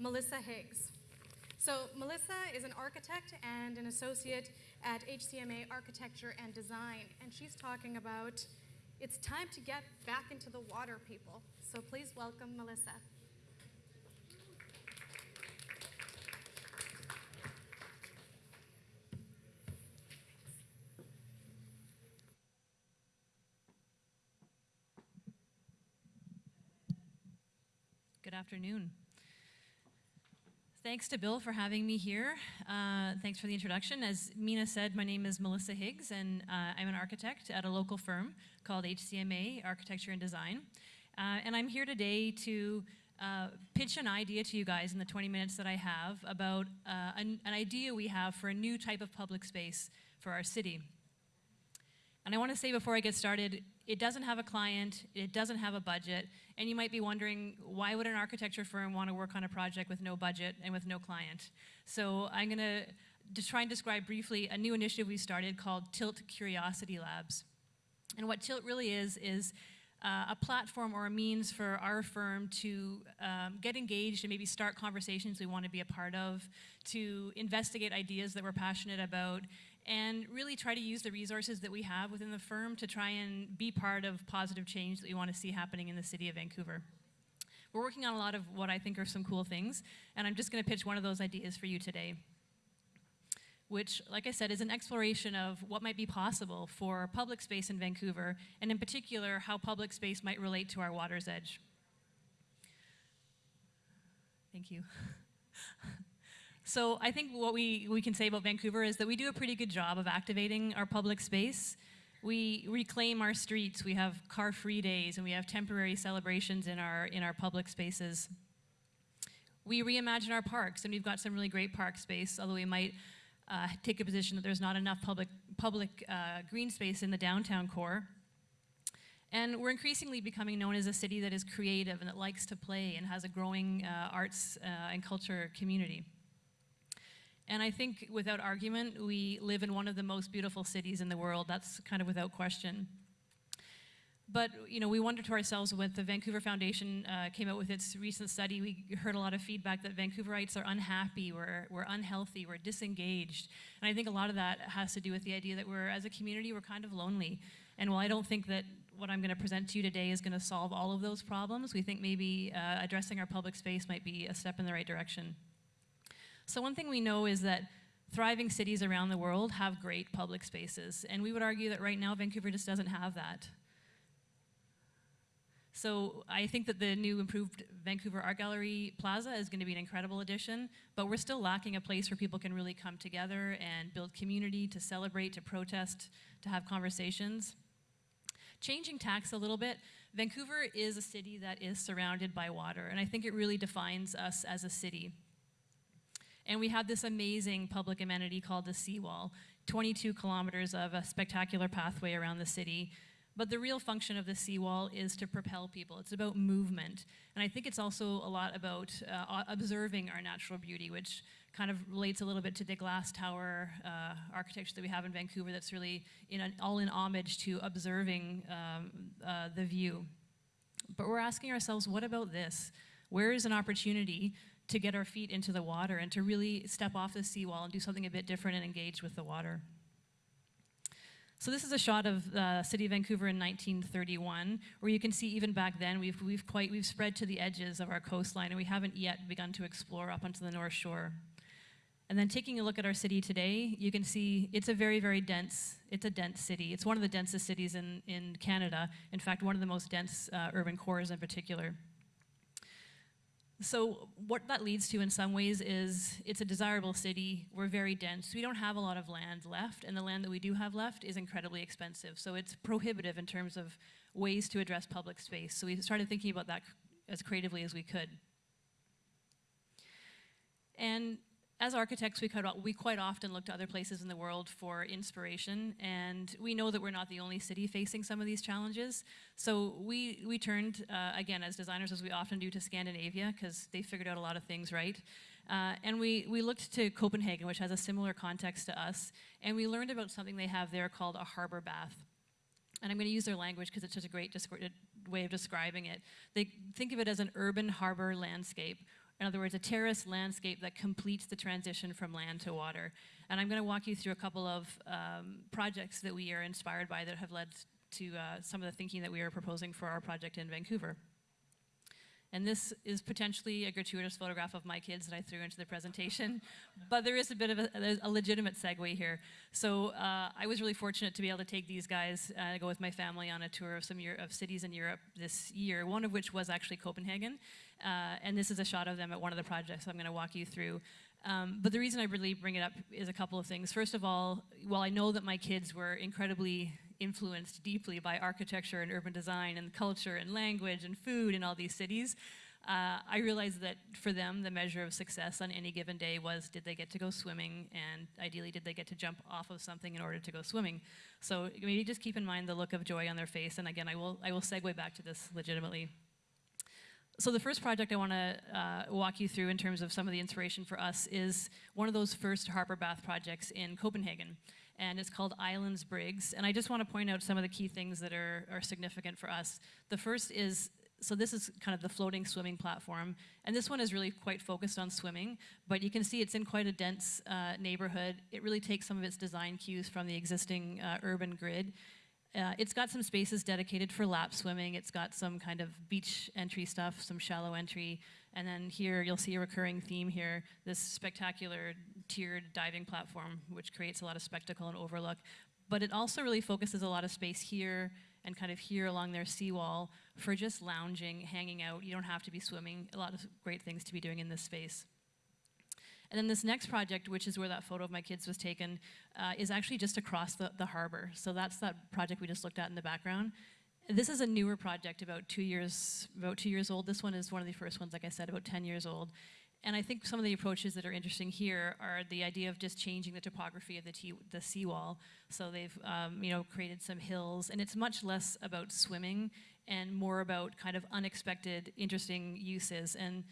Melissa Higgs. So Melissa is an architect and an associate at HCMA Architecture and Design, and she's talking about it's time to get back into the water, people. So please welcome Melissa. Good afternoon. Thanks to Bill for having me here. Uh, thanks for the introduction. As Mina said, my name is Melissa Higgs, and uh, I'm an architect at a local firm called HCMA Architecture and Design. Uh, and I'm here today to uh, pitch an idea to you guys in the 20 minutes that I have about uh, an, an idea we have for a new type of public space for our city. And I want to say before I get started, it doesn't have a client, it doesn't have a budget, and you might be wondering, why would an architecture firm want to work on a project with no budget and with no client? So I'm going to just try and describe briefly a new initiative we started called Tilt Curiosity Labs. And what Tilt really is, is uh, a platform or a means for our firm to um, get engaged and maybe start conversations we want to be a part of, to investigate ideas that we're passionate about, and really try to use the resources that we have within the firm to try and be part of positive change that we want to see happening in the city of Vancouver. We're working on a lot of what I think are some cool things, and I'm just going to pitch one of those ideas for you today, which, like I said, is an exploration of what might be possible for public space in Vancouver, and in particular, how public space might relate to our water's edge. Thank you. So I think what we, we can say about Vancouver is that we do a pretty good job of activating our public space. We reclaim our streets, we have car-free days, and we have temporary celebrations in our, in our public spaces. We reimagine our parks, and we've got some really great park space, although we might uh, take a position that there's not enough public, public uh, green space in the downtown core. And we're increasingly becoming known as a city that is creative and that likes to play and has a growing uh, arts uh, and culture community. And I think without argument, we live in one of the most beautiful cities in the world. That's kind of without question. But you know, we wonder to ourselves when the Vancouver Foundation uh, came out with its recent study, we heard a lot of feedback that Vancouverites are unhappy, we're, we're unhealthy, we're disengaged. And I think a lot of that has to do with the idea that we're, as a community, we're kind of lonely. And while I don't think that what I'm going to present to you today is going to solve all of those problems, we think maybe uh, addressing our public space might be a step in the right direction. So one thing we know is that thriving cities around the world have great public spaces, and we would argue that right now Vancouver just doesn't have that. So I think that the new improved Vancouver Art Gallery Plaza is going to be an incredible addition, but we're still lacking a place where people can really come together and build community, to celebrate, to protest, to have conversations. Changing tacks a little bit, Vancouver is a city that is surrounded by water, and I think it really defines us as a city. And we have this amazing public amenity called the Seawall, 22 kilometers of a spectacular pathway around the city. But the real function of the seawall is to propel people. It's about movement. And I think it's also a lot about uh, observing our natural beauty, which kind of relates a little bit to the glass tower uh, architecture that we have in Vancouver that's really in an, all in homage to observing um, uh, the view. But we're asking ourselves, what about this? Where is an opportunity to get our feet into the water and to really step off the seawall and do something a bit different and engage with the water. So this is a shot of the uh, city of Vancouver in 1931, where you can see even back then we've, we've, quite, we've spread to the edges of our coastline and we haven't yet begun to explore up onto the North Shore. And then taking a look at our city today, you can see it's a very, very dense, it's a dense city. It's one of the densest cities in, in Canada. In fact, one of the most dense uh, urban cores in particular. So what that leads to in some ways is it's a desirable city. We're very dense. We don't have a lot of land left, and the land that we do have left is incredibly expensive. So it's prohibitive in terms of ways to address public space. So we started thinking about that as creatively as we could. And as architects, we, we quite often look to other places in the world for inspiration, and we know that we're not the only city facing some of these challenges. So we, we turned, uh, again, as designers, as we often do, to Scandinavia, because they figured out a lot of things right. Uh, and we, we looked to Copenhagen, which has a similar context to us, and we learned about something they have there called a harbor bath. And I'm going to use their language because it's such a great way of describing it. They think of it as an urban harbor landscape In other words, a terrace landscape that completes the transition from land to water. And I'm going to walk you through a couple of um, projects that we are inspired by that have led to uh, some of the thinking that we are proposing for our project in Vancouver. And this is potentially a gratuitous photograph of my kids that I threw into the presentation, but there is a bit of a, a legitimate segue here. So uh, I was really fortunate to be able to take these guys, uh, go with my family on a tour of some of cities in Europe this year, one of which was actually Copenhagen. Uh, and this is a shot of them at one of the projects I'm going to walk you through. Um, but the reason I really bring it up is a couple of things. First of all, while I know that my kids were incredibly influenced deeply by architecture and urban design and culture and language and food in all these cities, uh, I realized that for them, the measure of success on any given day was did they get to go swimming, and ideally, did they get to jump off of something in order to go swimming. So maybe just keep in mind the look of joy on their face. And again, I will, I will segue back to this legitimately. So the first project I want to uh, walk you through in terms of some of the inspiration for us is one of those first harbor bath projects in Copenhagen. And it's called Islands Brygge. And I just want to point out some of the key things that are, are significant for us. The first is so this is kind of the floating swimming platform. And this one is really quite focused on swimming, but you can see it's in quite a dense uh, neighborhood. It really takes some of its design cues from the existing uh, urban grid. Uh, it's got some spaces dedicated for lap swimming. It's got some kind of beach entry stuff, some shallow entry. And then here you'll see a recurring theme here, this spectacular tiered diving platform, which creates a lot of spectacle and overlook. But it also really focuses a lot of space here and kind of here along their seawall for just lounging, hanging out. You don't have to be swimming. A lot of great things to be doing in this space. And then this next project, which is where that photo of my kids was taken, uh, is actually just across the, the harbor. So that's that project we just looked at in the background. This is a newer project, about two years, about two years old. This one is one of the first ones, like I said, about 10 years old. And I think some of the approaches that are interesting here are the idea of just changing the topography of the, the seawall. So they've, um, you know, created some hills, and it's much less about swimming and more about kind of unexpected, interesting uses. And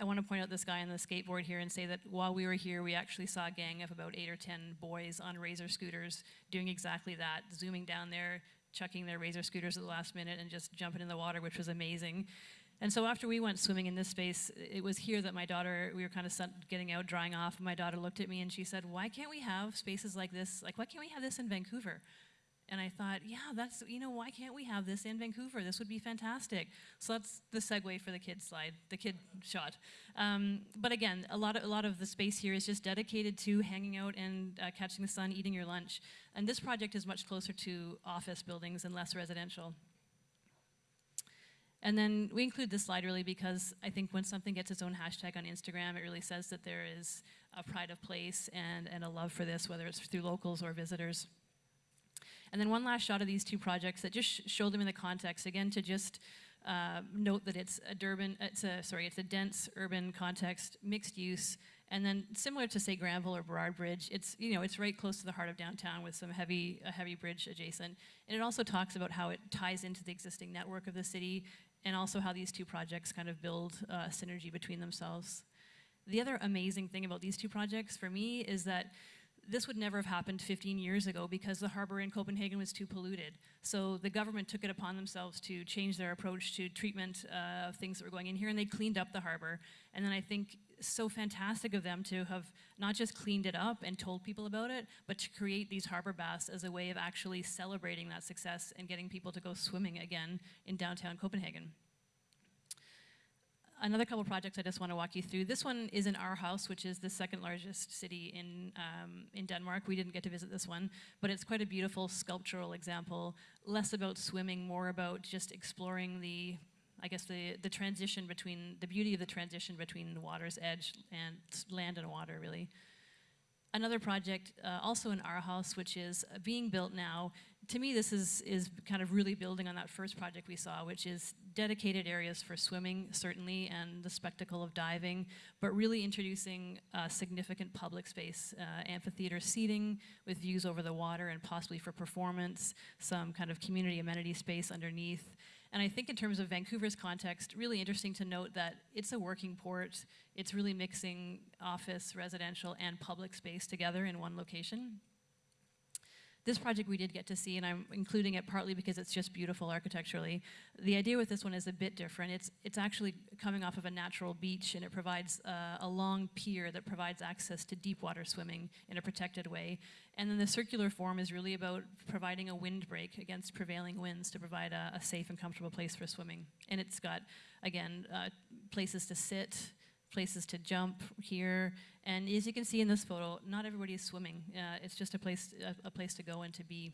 I want to point out this guy on the skateboard here and say that while we were here, we actually saw a gang of about eight or 10 boys on razor scooters doing exactly that, zooming down there, chucking their razor scooters at the last minute and just jumping in the water, which was amazing. And so after we went swimming in this space, it was here that my daughter, we were kind of getting out, drying off, and my daughter looked at me and she said, why can't we have spaces like this? Like, why can't we have this in Vancouver? And I thought, yeah, that's, you know, why can't we have this in Vancouver? This would be fantastic. So that's the segue for the kid slide, the kid shot. Um, but again, a lot, of, a lot of the space here is just dedicated to hanging out and uh, catching the sun, eating your lunch. And this project is much closer to office buildings and less residential. And then we include this slide really because I think when something gets its own hashtag on Instagram, it really says that there is a pride of place and, and a love for this, whether it's through locals or visitors. And then one last shot of these two projects that just sh show them in the context, again, to just uh, note that it's a Durban, it's a, sorry, it's a dense urban context, mixed use, and then similar to say Granville or Burrard Bridge, it's, you know, it's right close to the heart of downtown with some heavy, a heavy bridge adjacent. And it also talks about how it ties into the existing network of the city and also how these two projects kind of build uh, synergy between themselves. The other amazing thing about these two projects for me is that this would never have happened 15 years ago because the harbor in Copenhagen was too polluted. So the government took it upon themselves to change their approach to treatment uh, of things that were going in here, and they cleaned up the harbor. And then I think so fantastic of them to have not just cleaned it up and told people about it, but to create these harbor baths as a way of actually celebrating that success and getting people to go swimming again in downtown Copenhagen another couple projects I just want to walk you through. This one is in Aarhus, which is the second largest city in, um, in Denmark. We didn't get to visit this one, but it's quite a beautiful sculptural example, less about swimming, more about just exploring the, I guess, the, the transition between, the beauty of the transition between the water's edge and land and water, really. Another project, uh, also in Aarhus, which is being built now, to me, this is, is kind of really building on that first project we saw, which is dedicated areas for swimming, certainly, and the spectacle of diving, but really introducing uh, significant public space, uh, amphitheater seating with views over the water and possibly for performance, some kind of community amenity space underneath. And I think in terms of Vancouver's context, really interesting to note that it's a working port. It's really mixing office, residential, and public space together in one location. This project we did get to see, and I'm including it partly because it's just beautiful architecturally. The idea with this one is a bit different. It's, it's actually coming off of a natural beach, and it provides uh, a long pier that provides access to deep water swimming in a protected way. And then the circular form is really about providing a windbreak against prevailing winds to provide a, a safe and comfortable place for swimming. And it's got, again, uh, places to sit, places to jump here. And as you can see in this photo, not everybody is swimming. Uh, it's just a place, a, a, place to go and to be.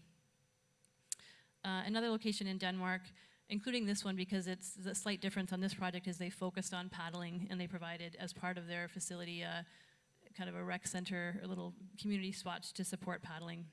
Uh, another location in Denmark, including this one because it's the slight difference on this project is they focused on paddling and they provided as part of their facility uh, kind of a rec center, a little community spot to support paddling.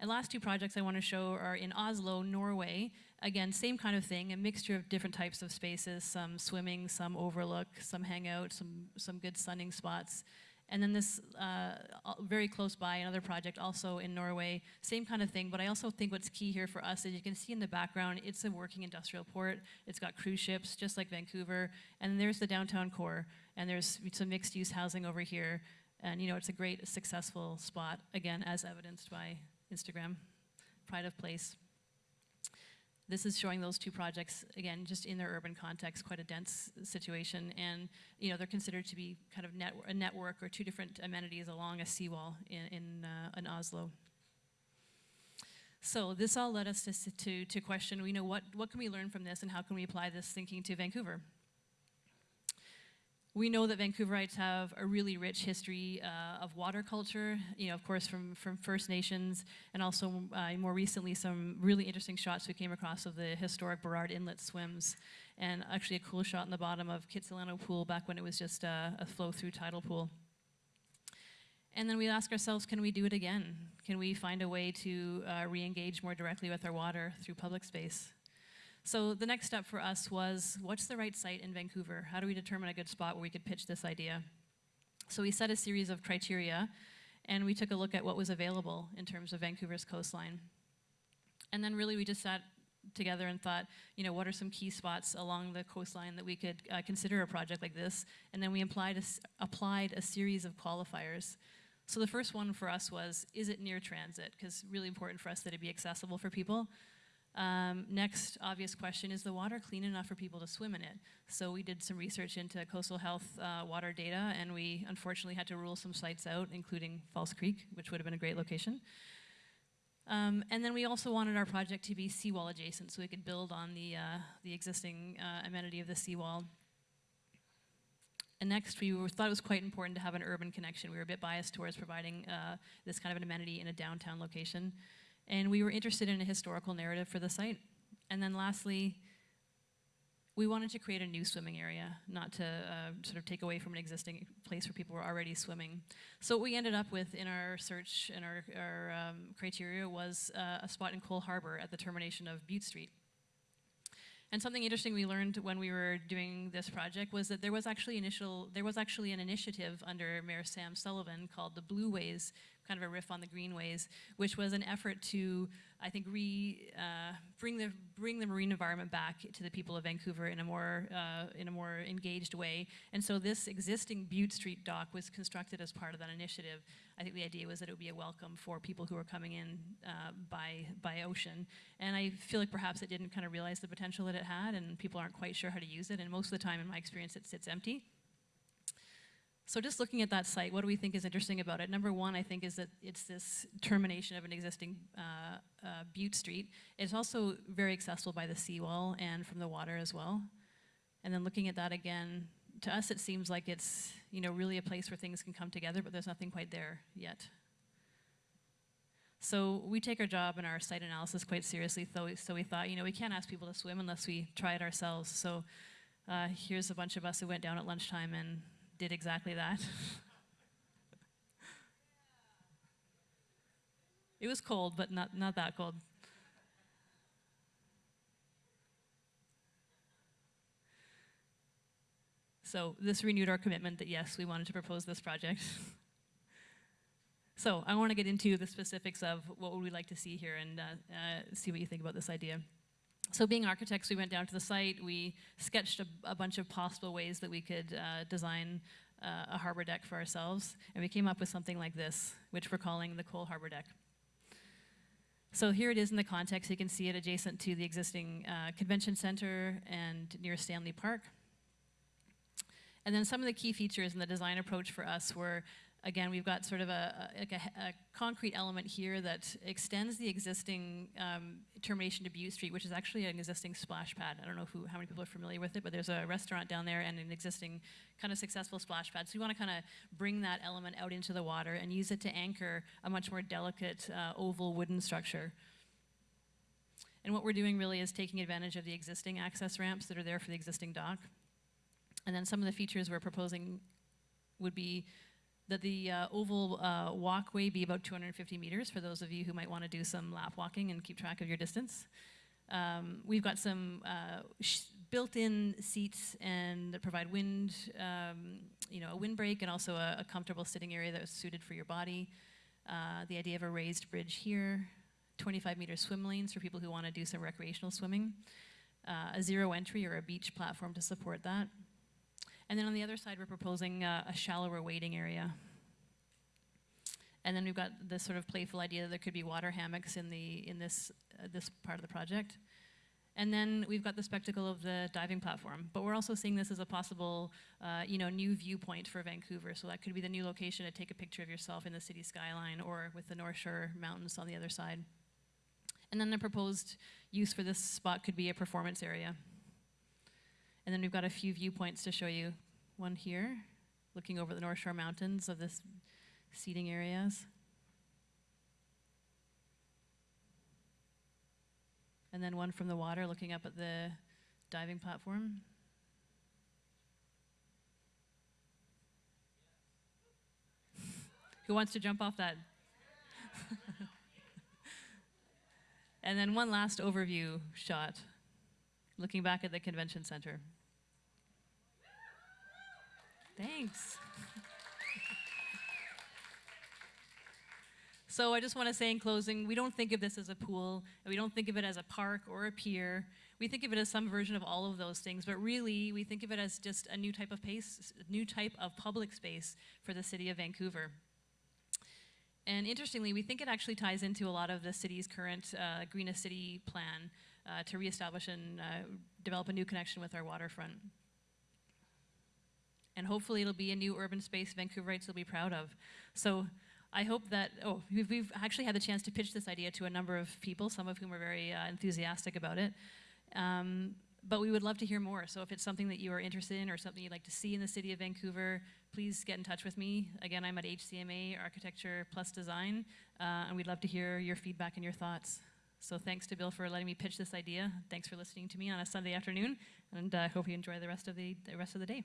And last two projects I want to show are in Oslo, Norway. Again, same kind of thing, a mixture of different types of spaces, some swimming, some overlook, some hangout, some, some good sunning spots. And then this, uh, very close by, another project also in Norway, same kind of thing, but I also think what's key here for us is you can see in the background, it's a working industrial port. It's got cruise ships, just like Vancouver, and there's the downtown core, and there's some mixed use housing over here. And you know, it's a great, successful spot, again, as evidenced by Instagram, pride of place. This is showing those two projects, again, just in their urban context, quite a dense situation. And, you know, they're considered to be kind of net, a network or two different amenities along a seawall in, in, uh, in Oslo. So this all led us to, to, to question, you know, what, what can we learn from this and how can we apply this thinking to Vancouver? We know that Vancouverites have a really rich history uh, of water culture, you know, of course, from, from First Nations, and also uh, more recently some really interesting shots we came across of the historic Burrard Inlet swims, and actually a cool shot in the bottom of Kitsilano Pool back when it was just a, a flow-through tidal pool. And then we ask ourselves, can we do it again? Can we find a way to uh, re-engage more directly with our water through public space? So the next step for us was, what's the right site in Vancouver? How do we determine a good spot where we could pitch this idea? So we set a series of criteria, and we took a look at what was available in terms of Vancouver's coastline. And then really we just sat together and thought, you know, what are some key spots along the coastline that we could uh, consider a project like this? And then we applied a, applied a series of qualifiers. So the first one for us was, is it near transit? Because really important for us that it be accessible for people. Um, next obvious question, is the water clean enough for people to swim in it? So we did some research into coastal health uh, water data and we unfortunately had to rule some sites out, including False Creek, which would have been a great location. Um, and then we also wanted our project to be seawall adjacent so we could build on the, uh, the existing uh, amenity of the seawall. And next, we thought it was quite important to have an urban connection. We were a bit biased towards providing uh, this kind of an amenity in a downtown location. And we were interested in a historical narrative for the site. And then lastly, we wanted to create a new swimming area, not to uh, sort of take away from an existing place where people were already swimming. So what we ended up with in our search and our, our um, criteria was uh, a spot in Coal Harbour at the termination of Bute Street. And something interesting we learned when we were doing this project was that there was actually initial there was actually an initiative under Mayor Sam Sullivan called the Blue Ways kind of a riff on the greenways, which was an effort to, I think, re, uh, bring, the, bring the marine environment back to the people of Vancouver in a, more, uh, in a more engaged way. And so this existing Bute Street dock was constructed as part of that initiative. I think the idea was that it would be a welcome for people who are coming in uh, by, by ocean. And I feel like perhaps it didn't kind of realize the potential that it had and people aren't quite sure how to use it. And most of the time, in my experience, it sits empty. So just looking at that site, what do we think is interesting about it? Number one, I think, is that it's this termination of an existing uh, uh, Bute Street. It's also very accessible by the seawall and from the water as well. And then looking at that again, to us it seems like it's you know really a place where things can come together, but there's nothing quite there yet. So we take our job and our site analysis quite seriously, so we, so we thought, you know, we can't ask people to swim unless we try it ourselves. So uh, here's a bunch of us who went down at lunchtime and did exactly that. it was cold, but not, not that cold. So this renewed our commitment that yes, we wanted to propose this project. so I want to get into the specifics of what would we like to see here and uh, uh, see what you think about this idea. So being architects, we went down to the site, we sketched a, a bunch of possible ways that we could uh, design uh, a harbor deck for ourselves, and we came up with something like this, which we're calling the Coal Harbor Deck. So here it is in the context. You can see it adjacent to the existing uh, convention center and near Stanley Park. And then some of the key features in the design approach for us were, again, we've got sort of a, a, a, concrete element here that extends the existing um, termination to Bute Street, which is actually an existing splash pad. I don't know who, how many people are familiar with it, but there's a restaurant down there and an existing kind of successful splash pad. So we want to kind of bring that element out into the water and use it to anchor a much more delicate uh, oval wooden structure. And what we're doing really is taking advantage of the existing access ramps that are there for the existing dock. And then some of the features we're proposing would be that the uh, oval uh, walkway be about 250 meters for those of you who might want to do some lap walking and keep track of your distance. Um, we've got some uh, built-in seats and that provide wind, um, you know, a windbreak and also a, a, comfortable sitting area that is suited for your body. Uh, the idea of a raised bridge here, 25 meter swim lanes for people who want to do some recreational swimming, uh, a zero entry or a beach platform to support that. And then on the other side, we're proposing uh, a shallower wading area. And then we've got this sort of playful idea that there could be water hammocks in, the, in this, uh, this part of the project. And then we've got the spectacle of the diving platform. But we're also seeing this as a possible, uh, you know, new viewpoint for Vancouver. So that could be the new location to take a picture of yourself in the city skyline or with the North Shore Mountains on the other side. And then the proposed use for this spot could be a performance area. And then we've got a few viewpoints to show you. One here, looking over the North Shore Mountains of this seating areas. And then one from the water looking up at the diving platform. Who wants to jump off that? and then one last overview shot, looking back at the convention center. Thanks. so I just want to say in closing, we don't think of this as a pool, we don't think of it as a park or a pier. We think of it as some version of all of those things, but really we think of it as just a new type of pace, new type of public space for the city of Vancouver. And interestingly, we think it actually ties into a lot of the city's current uh, Greenest City plan uh, to reestablish and uh, develop a new connection with our waterfront and hopefully it'll be a new urban space Vancouverites will be proud of. So I hope that, oh, we've, we've, actually had the chance to pitch this idea to a number of people, some of whom are very uh, enthusiastic about it. Um, but we would love to hear more. So if it's something that you are interested in or something you'd like to see in the city of Vancouver, please get in touch with me. Again, I'm at HCMA Architecture Plus Design, uh, and we'd love to hear your feedback and your thoughts. So thanks to Bill for letting me pitch this idea. Thanks for listening to me on a Sunday afternoon, and I uh, hope you enjoy the rest of the, the rest of the day.